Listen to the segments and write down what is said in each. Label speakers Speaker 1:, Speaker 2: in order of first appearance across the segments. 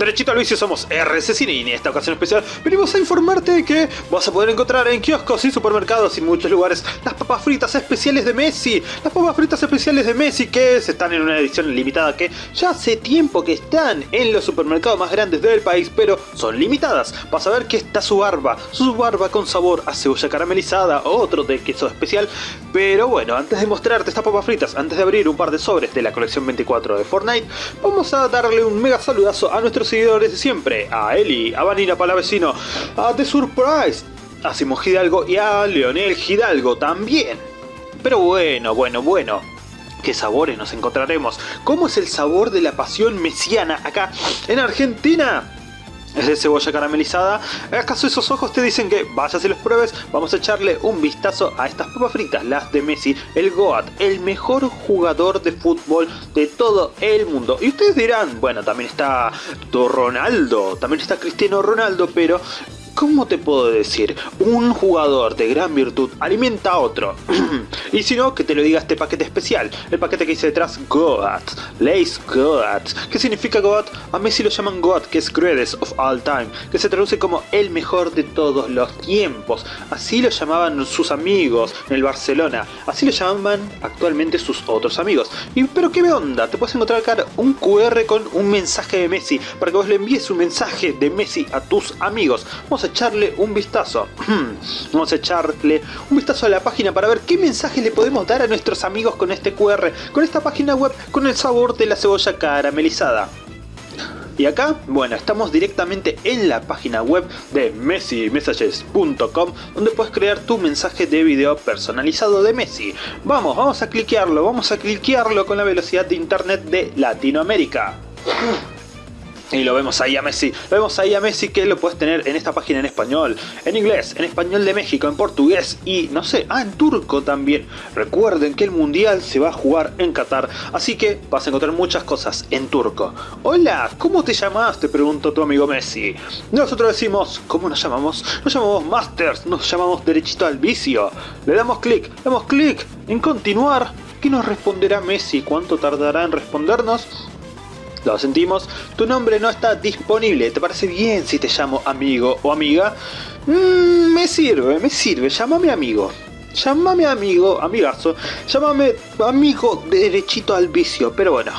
Speaker 1: Derechito al vicio somos RC Cine y en esta ocasión especial venimos a informarte de que vas a poder encontrar en kioscos y supermercados y muchos lugares las papas fritas especiales de Messi. Las papas fritas especiales de Messi que están en una edición limitada que ya hace tiempo que están en los supermercados más grandes del país, pero son limitadas. Vas a ver que está su barba, su barba con sabor a cebolla caramelizada, otro de queso especial. Pero bueno, antes de mostrarte estas papas fritas, antes de abrir un par de sobres de la colección 24 de Fortnite, vamos a darle un mega saludazo a nuestros seguidores de siempre, a Eli, a Vanina Palavecino, a The Surprise, a Simón Hidalgo y a Leonel Hidalgo también. Pero bueno, bueno, bueno. ¿Qué sabores nos encontraremos? ¿Cómo es el sabor de la pasión mesiana acá en Argentina? Es de cebolla caramelizada. ¿Acaso esos ojos te dicen que vayas y los pruebes? Vamos a echarle un vistazo a estas papas fritas, las de Messi, el Goat, el mejor jugador de fútbol de todo el mundo. Y ustedes dirán, bueno, también está Ronaldo, también está Cristiano Ronaldo, pero ¿Cómo te puedo decir? Un jugador de gran virtud alimenta a otro. y si no, que te lo diga este paquete especial. El paquete que dice detrás Goat. Lace Goat. ¿Qué significa Goat? A Messi lo llaman Goat, que es Greatest of All Time. Que se traduce como el mejor de todos los tiempos. Así lo llamaban sus amigos en el Barcelona. Así lo llamaban actualmente sus otros amigos. Y pero qué onda, te puedes encontrar acá un QR con un mensaje de Messi. Para que vos le envíes un mensaje de Messi a tus amigos. Vamos a echarle un vistazo. Vamos a echarle un vistazo a la página para ver qué mensaje le podemos dar a nuestros amigos con este QR, con esta página web, con el sabor de la cebolla caramelizada. Y acá, bueno, estamos directamente en la página web de messimessages.com donde puedes crear tu mensaje de video personalizado de Messi. Vamos, vamos a cliquearlo, vamos a cliquearlo con la velocidad de internet de Latinoamérica. Y lo vemos ahí a Messi, lo vemos ahí a Messi que lo puedes tener en esta página en español, en inglés, en español de México, en portugués y no sé, ah, en turco también. Recuerden que el mundial se va a jugar en Qatar, así que vas a encontrar muchas cosas en turco. Hola, ¿cómo te llamas? Te preguntó tu amigo Messi. Nosotros decimos, ¿cómo nos llamamos? Nos llamamos Masters, nos llamamos derechito al vicio. Le damos clic, damos clic en continuar. ¿Qué nos responderá Messi? ¿Cuánto tardará en respondernos? Lo sentimos, tu nombre no está disponible, ¿te parece bien si te llamo amigo o amiga? Mm, me sirve, me sirve, llámame amigo. Llámame amigo, amigazo, llámame amigo derechito al vicio, pero bueno,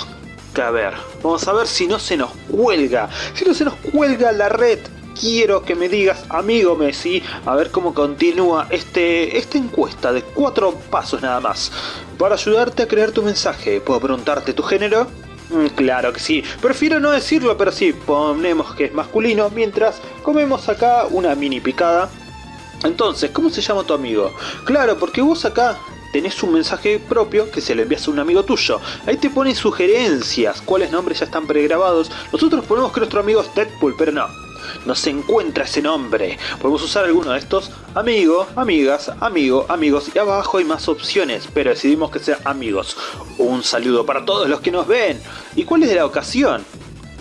Speaker 1: a ver, vamos a ver si no se nos cuelga, si no se nos cuelga la red. Quiero que me digas, amigo Messi, a ver cómo continúa este, esta encuesta de cuatro pasos nada más. Para ayudarte a crear tu mensaje, ¿puedo preguntarte tu género? Mm, claro que sí, prefiero no decirlo, pero sí, ponemos que es masculino mientras comemos acá una mini picada. Entonces, ¿cómo se llama tu amigo? Claro, porque vos acá tenés un mensaje propio que se lo envías a un amigo tuyo. Ahí te ponen sugerencias, cuáles nombres ya están pregrabados. Nosotros ponemos que nuestro amigo es Deadpool, pero no no se encuentra ese nombre. Podemos usar alguno de estos, amigo, amigas, amigo, amigos y abajo hay más opciones, pero decidimos que sea amigos. Un saludo para todos los que nos ven. ¿Y cuál es la ocasión?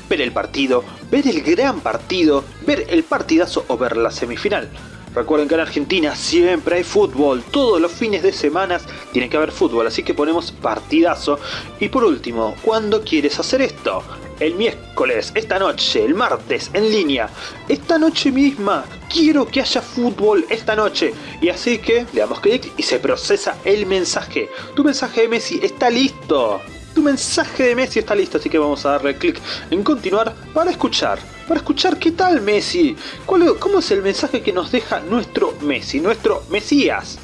Speaker 1: Ver el partido, ver el gran partido, ver el partidazo o ver la semifinal. Recuerden que en Argentina siempre hay fútbol, todos los fines de semana tiene que haber fútbol, así que ponemos partidazo. Y por último, ¿cuándo quieres hacer esto? El miércoles, esta noche, el martes, en línea. Esta noche misma, quiero que haya fútbol esta noche. Y así que le damos clic y se procesa el mensaje. Tu mensaje de Messi está listo. Tu mensaje de Messi está listo, así que vamos a darle clic en continuar para escuchar para escuchar qué tal Messi, cómo es el mensaje que nos deja nuestro Messi, nuestro Mesías.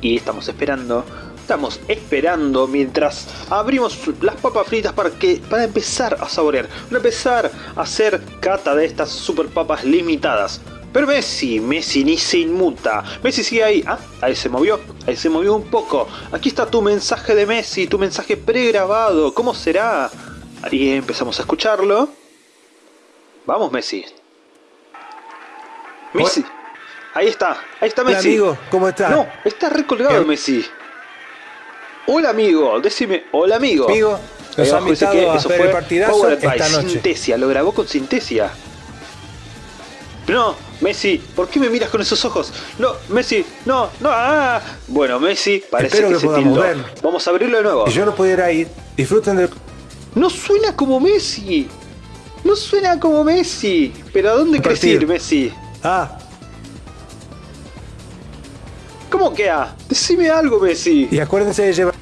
Speaker 1: Y estamos esperando, estamos esperando mientras abrimos las papas fritas para, que, para empezar a saborear, para empezar a hacer cata de estas super papas limitadas. Pero Messi, Messi ni se inmuta. Messi sigue ahí. Ah, ahí se movió. Ahí se movió un poco. Aquí está tu mensaje de Messi, tu mensaje pregrabado. ¿Cómo será? Ahí empezamos a escucharlo. Vamos, Messi. Messi. Ahí está, ahí está Messi.
Speaker 2: Hola, amigo, ¿cómo estás?
Speaker 1: No, está recolgado Messi. Hola, amigo. Decime, hola, amigo.
Speaker 2: Amigo, han que
Speaker 1: a
Speaker 2: eso fue el partidazo esta noche.
Speaker 1: Sintesia, lo grabó con Sintesia. No, Messi, ¿por qué me miras con esos ojos? No, Messi, no, no, ah. Bueno, Messi, parece
Speaker 2: Espero
Speaker 1: que,
Speaker 2: que
Speaker 1: se tildó. Vamos a abrirlo de nuevo.
Speaker 2: Si yo no pudiera ir, disfruten del...
Speaker 1: No suena como Messi. No suena como Messi. ¿Pero a dónde querés ir, Messi?
Speaker 2: Ah.
Speaker 1: ¿Cómo que A? Decime algo, Messi.
Speaker 2: Y acuérdense de llevar...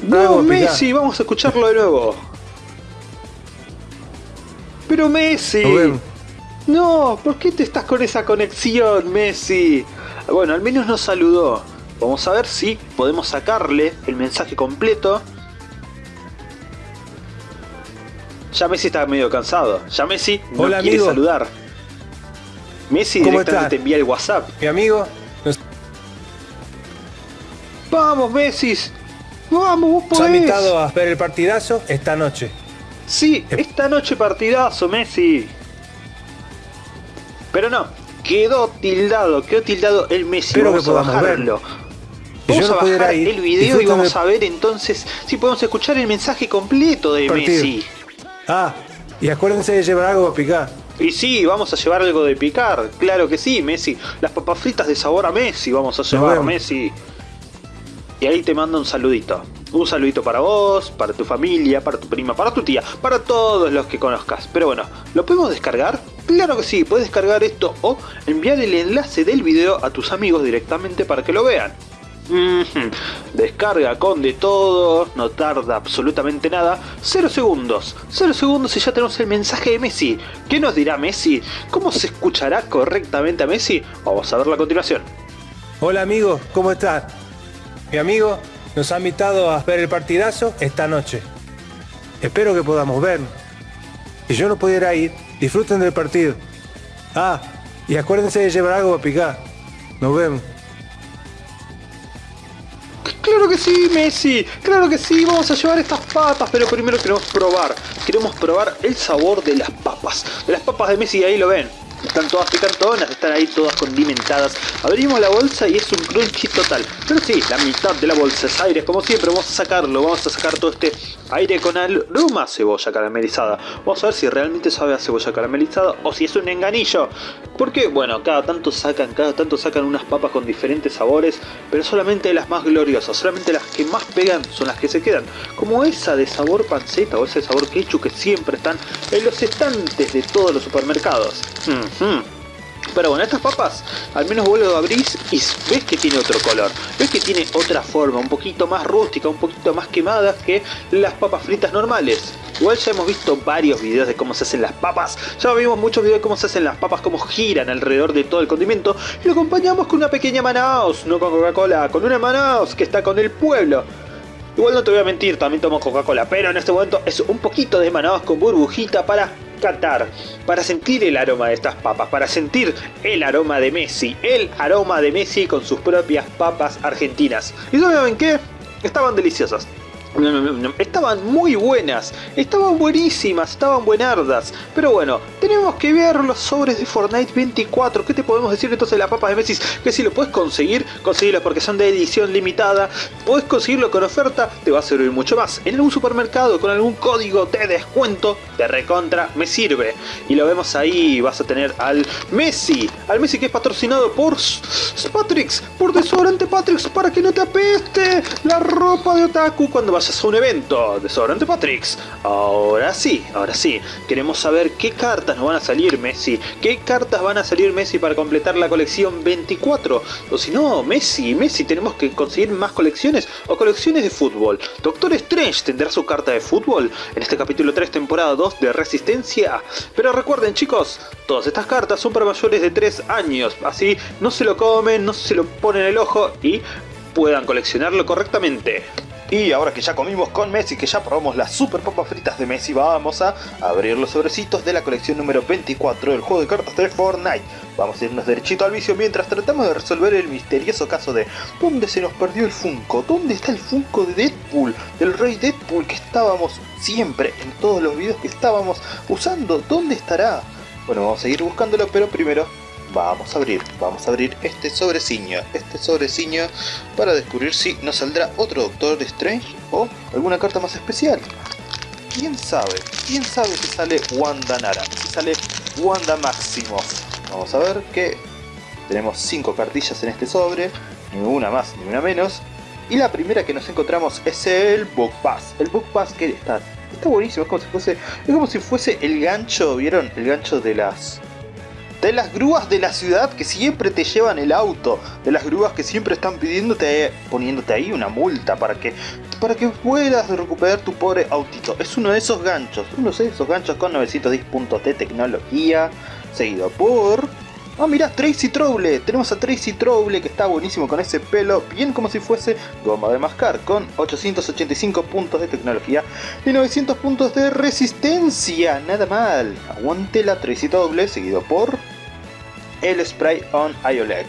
Speaker 1: No, Messi, vamos a escucharlo de nuevo. Pero Messi. No, ¿por qué te estás con esa conexión, Messi? Bueno, al menos nos saludó. Vamos a ver si podemos sacarle el mensaje completo. Ya Messi está medio cansado. Ya Messi no quiere saludar. Messi directamente te envía el WhatsApp.
Speaker 2: Mi amigo.
Speaker 1: Vamos, Messi. Vamos, vos podés.
Speaker 2: Invitado a ver el partidazo esta noche.
Speaker 1: Sí, esta noche partidazo, Messi. Pero no, quedó tildado, quedó tildado el Messi.
Speaker 2: Espero vamos que podamos a verlo.
Speaker 1: Vamos a bajar el video y vamos a ver entonces si podemos escuchar el mensaje completo de Messi.
Speaker 2: Ah, y acuérdense de llevar algo a picar.
Speaker 1: Y sí, vamos a llevar algo de picar, claro que sí, Messi. Las papas fritas de sabor a Messi vamos a llevar, Messi. Y ahí te mando un saludito. Un saludito para vos, para tu familia, para tu prima, para tu tía, para todos los que conozcas. Pero bueno, ¿lo podemos descargar? Claro que sí, puedes descargar esto o enviar el enlace del video a tus amigos directamente para que lo vean. Descarga con de todo, no tarda absolutamente nada. 0 segundos, 0 segundos y ya tenemos el mensaje de Messi. ¿Qué nos dirá Messi? ¿Cómo se escuchará correctamente a Messi? Vamos a verlo a continuación.
Speaker 2: Hola amigo, ¿cómo estás? Mi amigo nos ha invitado a ver el partidazo esta noche. Espero que podamos ver. Si yo no pudiera ir, disfruten del partido. Ah, y acuérdense de llevar algo a picar. Nos vemos.
Speaker 1: Claro que sí, Messi. Claro que sí, vamos a llevar estas papas. Pero primero queremos probar. Queremos probar el sabor de las papas. De las papas de Messi, ahí lo ven. Están todas picantonas, están ahí todas condimentadas. Abrimos la bolsa y es un crunchy total. Pero sí, la mitad de la bolsa es aire, como siempre. Vamos a sacarlo, vamos a sacar todo este aire con aroma cebolla caramelizada. Vamos a ver si realmente sabe a cebolla caramelizada o si es un enganillo. Porque, bueno, cada tanto sacan, cada tanto sacan unas papas con diferentes sabores, pero solamente las más gloriosas, solamente las que más pegan son las que se quedan. Como esa de sabor panceta o ese sabor ketchup que siempre están en los estantes de todos los supermercados. Pero bueno, estas papas, al menos vos lo abrís y ves que tiene otro color. Ves que tiene otra forma, un poquito más rústica, un poquito más quemada que las papas fritas normales. Igual ya hemos visto varios videos de cómo se hacen las papas. Ya vimos muchos videos de cómo se hacen las papas, cómo giran alrededor de todo el condimento. Y lo acompañamos con una pequeña Manaus, no con Coca-Cola, con una Manaus que está con el pueblo. Igual no te voy a mentir, también tomo Coca-Cola, pero en este momento es un poquito de Manaus con burbujita para catar, para sentir el aroma de estas papas, para sentir el aroma de Messi, el aroma de Messi con sus propias papas argentinas. ¿Y saben qué? Estaban deliciosas. Estaban muy buenas, estaban buenísimas, estaban buenardas. Pero bueno, tenemos que ver los sobres de Fortnite 24. ¿Qué te podemos decir entonces de las papas de Messi? Que si lo puedes conseguir, conseguirlo porque son de edición limitada. Puedes conseguirlo con oferta, te va a servir mucho más. En algún supermercado con algún código de descuento, de recontra, me sirve. Y lo vemos ahí, vas a tener al Messi. Al Messi que es patrocinado por Patrix, por Desodorante Patrix para que no te apeste la ropa de Otaku cuando vayas a un evento de Sobrante Patrix. Ahora sí, ahora sí. Queremos saber qué cartas nos van a salir Messi. ¿Qué cartas van a salir Messi para completar la colección 24? O si no, Messi, Messi, tenemos que conseguir más colecciones o colecciones de fútbol. Doctor Strange tendrá su carta de fútbol en este capítulo 3 temporada 2 de Resistencia. Pero recuerden chicos, todas estas cartas son para mayores de 3 años. Así no se lo comen, no se lo ponen en el ojo y puedan coleccionarlo correctamente. Y ahora que ya comimos con Messi, que ya probamos las super papas fritas de Messi, vamos a abrir los sobrecitos de la colección número 24 del juego de cartas de Fortnite. Vamos a irnos derechito al vicio mientras tratamos de resolver el misterioso caso de ¿Dónde se nos perdió el Funko? ¿Dónde está el Funko de Deadpool? Del Rey Deadpool que estábamos siempre en todos los videos que estábamos usando. ¿Dónde estará? Bueno, vamos a seguir buscándolo, pero primero vamos a abrir, vamos a abrir este sobreciño, este sobreciño para descubrir si nos saldrá otro Doctor Strange o alguna carta más especial. ¿Quién sabe? ¿Quién sabe si sale Wanda Nara? Si sale Wanda Maximoff. Vamos a ver que tenemos 5 cartillas en este sobre, ni una más ni una menos. Y la primera que nos encontramos es el Book Pass. El Book Pass que está Está buenísimo, es como si fuese, es como si fuese el gancho, ¿vieron? El gancho de las de las grúas de la ciudad que siempre te llevan el auto, de las grúas que siempre están pidiéndote, poniéndote ahí una multa para que, para que puedas recuperar tu pobre autito. Es uno de esos ganchos, uno de esos ganchos con 910 puntos de tecnología, seguido por Ah, mira, Tracy Trouble. Tenemos a Tracy Trouble que está buenísimo con ese pelo, bien como si fuese goma de mascar, con 885 puntos de tecnología y 900 puntos de resistencia. Nada mal. Aguante la Tracy Trouble, seguido por el Spray on Iolet.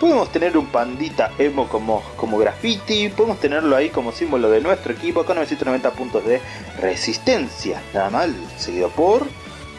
Speaker 1: Podemos tener un pandita emo como, como graffiti, podemos tenerlo ahí como símbolo de nuestro equipo con 990 puntos de resistencia. Nada mal, seguido por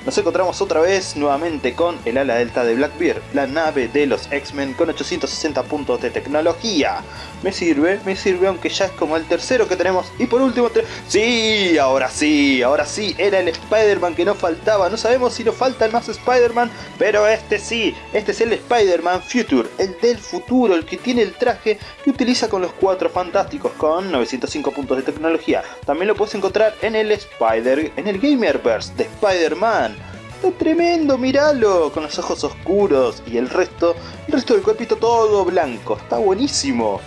Speaker 1: nos encontramos otra vez nuevamente con el ala delta de Blackbeard, la nave de los X-Men con 860 puntos de tecnología. Me sirve, me sirve aunque ya es como el tercero que tenemos. Y por último, sí, ahora sí, ahora sí, era el Spider-Man que no faltaba. No sabemos si nos faltan más Spider-Man, pero este sí, este es el Spider-Man Future, el del futuro, el que tiene el traje que utiliza con los cuatro fantásticos con 905 puntos de tecnología. También lo puedes encontrar en el Spider, en el Gamerverse de Spider-Man. Está tremendo, míralo, con los ojos oscuros y el resto, el resto del cuerpito todo blanco. Está buenísimo.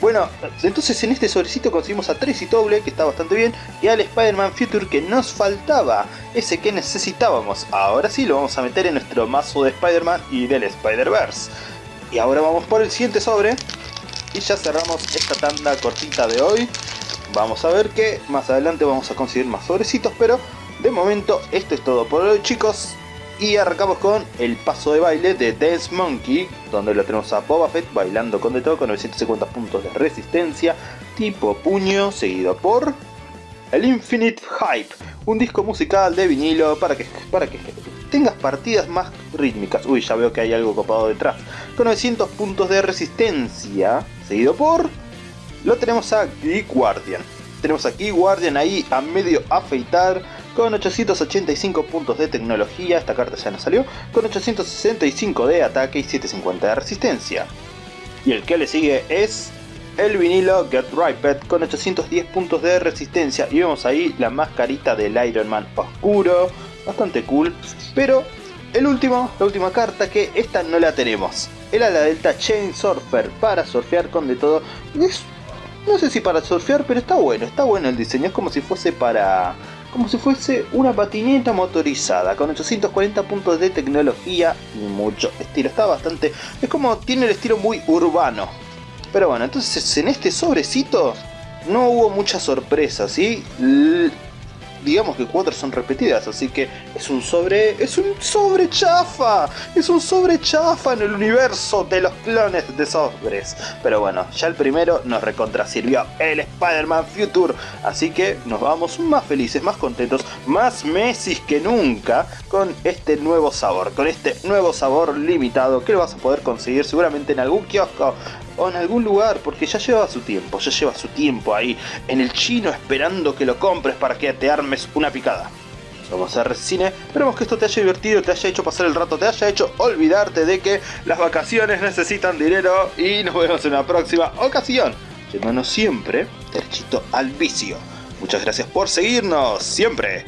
Speaker 1: Bueno, entonces en este sobrecito conseguimos a Tracy Doble, que está bastante bien, y al Spider-Man Future que nos faltaba, ese que necesitábamos. Ahora sí lo vamos a meter en nuestro mazo de Spider-Man y del Spider-Verse. Y ahora vamos por el siguiente sobre, y ya cerramos esta tanda cortita de hoy. Vamos a ver que más adelante vamos a conseguir más sobrecitos, pero de momento, esto es todo por hoy chicos. Y arrancamos con el paso de baile de Dance Monkey, donde lo tenemos a Boba Fett bailando con de todo con 950 puntos de resistencia, tipo puño, seguido por el Infinite Hype, un disco musical de vinilo para que, para que tengas partidas más rítmicas. Uy, ya veo que hay algo copado detrás. Con 900 puntos de resistencia, seguido por... Lo tenemos a Geek Guardian. Tenemos a Geek Guardian ahí a medio afeitar con 885 puntos de tecnología, esta carta ya no salió, con 865 de ataque y 750 de resistencia. Y el que le sigue es el vinilo Get Riped con 810 puntos de resistencia y vemos ahí la mascarita del Iron Man oscuro, bastante cool, pero el último, la última carta que esta no la tenemos. Era la Delta Chain Surfer para surfear con de todo. no sé si para surfear, pero está bueno, está bueno el diseño, es como si fuese para como si fuese una patineta motorizada con 840 puntos de tecnología y mucho estilo. Está bastante... es como tiene el estilo muy urbano. Pero bueno, entonces en este sobrecito no hubo mucha sorpresa, ¿sí? Digamos que cuatro son repetidas, así que es un sobre, es un sobre chafa, es un sobre chafa en el universo de los clones de sobres. Pero bueno, ya el primero nos recontra sirvió el Spider-Man Future, así que nos vamos más felices, más contentos, más Messi que nunca con este nuevo sabor, con este nuevo sabor limitado que lo vas a poder conseguir seguramente en algún kiosco o en algún lugar, porque ya lleva su tiempo, ya lleva su tiempo ahí en el chino esperando que lo compres para que te armes una picada. Somos Cine, esperemos que esto te haya divertido, te haya hecho pasar el rato, te haya hecho olvidarte de que las vacaciones necesitan dinero y nos vemos en una próxima ocasión, yéndonos siempre derechito al vicio. Muchas gracias por seguirnos, siempre.